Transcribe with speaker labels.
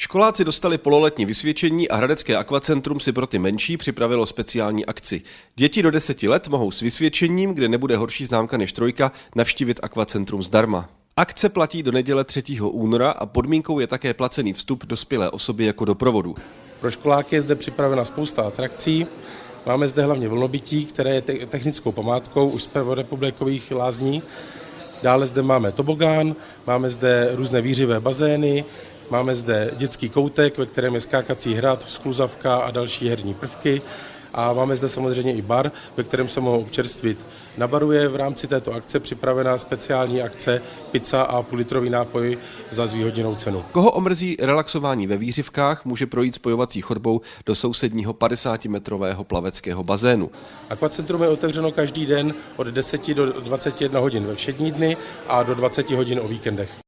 Speaker 1: Školáci dostali pololetní vysvědčení a Hradecké akvacentrum si pro ty menší připravilo speciální akci. Děti do deseti let mohou s vysvědčením, kde nebude horší známka než trojka, navštívit akvacentrum zdarma. Akce platí do neděle 3. února a podmínkou je také placený vstup dospělé osoby jako doprovodu.
Speaker 2: Pro školáky je zde připravena spousta atrakcí. Máme zde hlavně vlnobytí, které je technickou památkou už z prvorepublikových lázní. Dále zde máme tobogán, máme zde různé výřivé bazény, Máme zde dětský koutek, ve kterém je skákací hrad, skluzavka a další herní prvky. A máme zde samozřejmě i bar, ve kterém se mohou občerstvit. Na baru je v rámci této akce připravená speciální akce pizza a půlitrový nápoj za zvýhodněnou cenu.
Speaker 1: Koho omrzí relaxování ve výřivkách, může projít spojovací chodbou do sousedního 50-metrového plaveckého bazénu.
Speaker 2: Akvacentrum je otevřeno každý den od 10 do 21 hodin ve všední dny a do 20 hodin o víkendech.